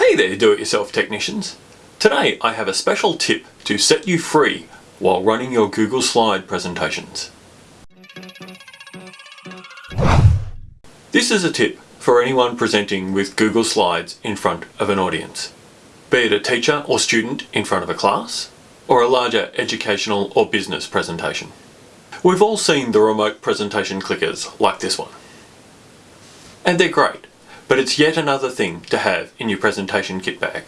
Hey there do-it-yourself technicians! Today I have a special tip to set you free while running your Google Slide presentations. This is a tip for anyone presenting with Google Slides in front of an audience, be it a teacher or student in front of a class, or a larger educational or business presentation. We've all seen the remote presentation clickers like this one. And they're great. But it's yet another thing to have in your presentation kit bag.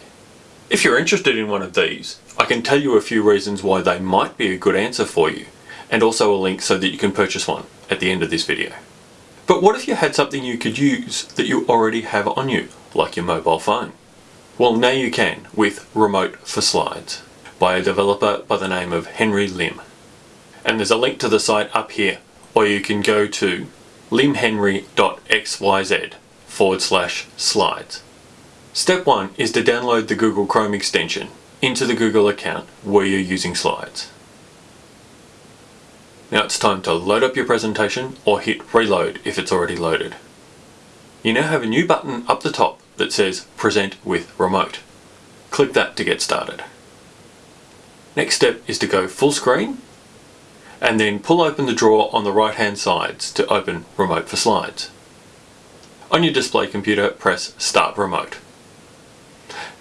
If you're interested in one of these, I can tell you a few reasons why they might be a good answer for you, and also a link so that you can purchase one at the end of this video. But what if you had something you could use that you already have on you, like your mobile phone? Well, now you can with Remote for Slides by a developer by the name of Henry Lim. And there's a link to the site up here, or you can go to limhenry.xyz forward slash slides. Step 1 is to download the Google Chrome extension into the Google account where you're using slides. Now it's time to load up your presentation or hit reload if it's already loaded. You now have a new button up the top that says present with remote. Click that to get started. Next step is to go full screen and then pull open the drawer on the right hand sides to open remote for slides. On your display computer, press Start Remote.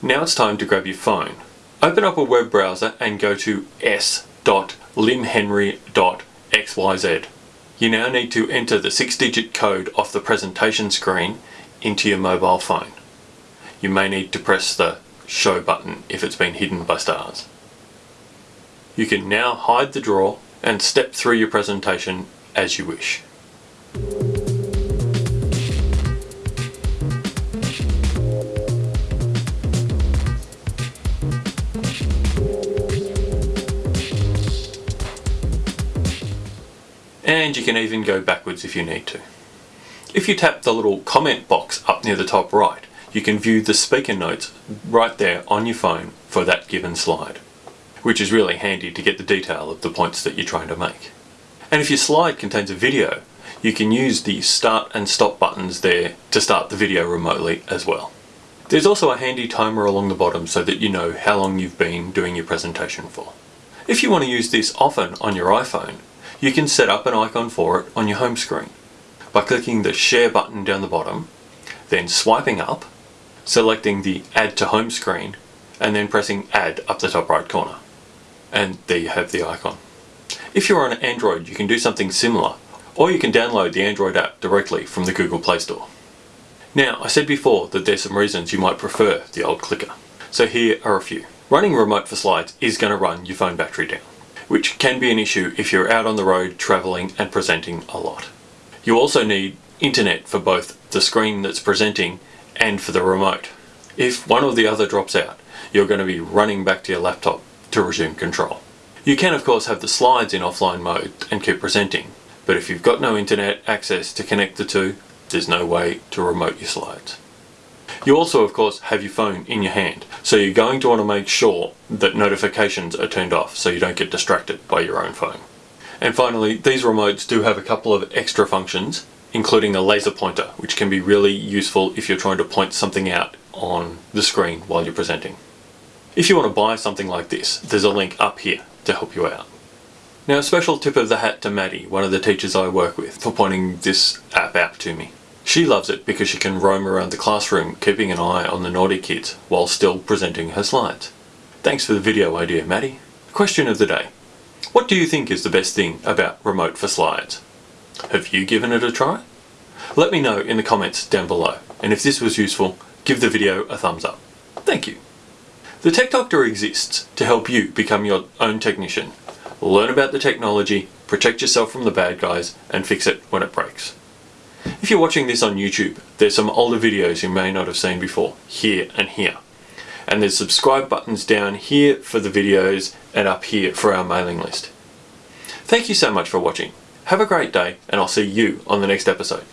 Now it's time to grab your phone. Open up a web browser and go to s.limhenry.xyz. You now need to enter the six-digit code off the presentation screen into your mobile phone. You may need to press the Show button if it's been hidden by stars. You can now hide the drawer and step through your presentation as you wish. And you can even go backwards if you need to. If you tap the little comment box up near the top right, you can view the speaker notes right there on your phone for that given slide, which is really handy to get the detail of the points that you're trying to make. And if your slide contains a video, you can use the start and stop buttons there to start the video remotely as well. There's also a handy timer along the bottom so that you know how long you've been doing your presentation for. If you want to use this often on your iPhone, you can set up an icon for it on your home screen by clicking the share button down the bottom, then swiping up, selecting the add to home screen, and then pressing add up the top right corner. And there you have the icon. If you're on Android you can do something similar, or you can download the Android app directly from the Google Play Store. Now, I said before that there's some reasons you might prefer the old clicker. So here are a few. Running remote for slides is going to run your phone battery down which can be an issue if you're out on the road travelling and presenting a lot. You also need internet for both the screen that's presenting and for the remote. If one or the other drops out, you're going to be running back to your laptop to resume control. You can of course have the slides in offline mode and keep presenting, but if you've got no internet access to connect the two, there's no way to remote your slides. You also of course have your phone in your hand, so you're going to want to make sure that notifications are turned off so you don't get distracted by your own phone. And finally, these remotes do have a couple of extra functions, including a laser pointer, which can be really useful if you're trying to point something out on the screen while you're presenting. If you want to buy something like this, there's a link up here to help you out. Now a special tip of the hat to Maddie, one of the teachers I work with, for pointing this app out to me. She loves it because she can roam around the classroom keeping an eye on the naughty kids while still presenting her slides. Thanks for the video idea, Maddie. Question of the day. What do you think is the best thing about Remote for Slides? Have you given it a try? Let me know in the comments down below, and if this was useful, give the video a thumbs up. Thank you. The Tech Doctor exists to help you become your own technician, learn about the technology, protect yourself from the bad guys, and fix it when it breaks. If you're watching this on YouTube, there's some older videos you may not have seen before, here and here. And there's subscribe buttons down here for the videos and up here for our mailing list. Thank you so much for watching. Have a great day and I'll see you on the next episode.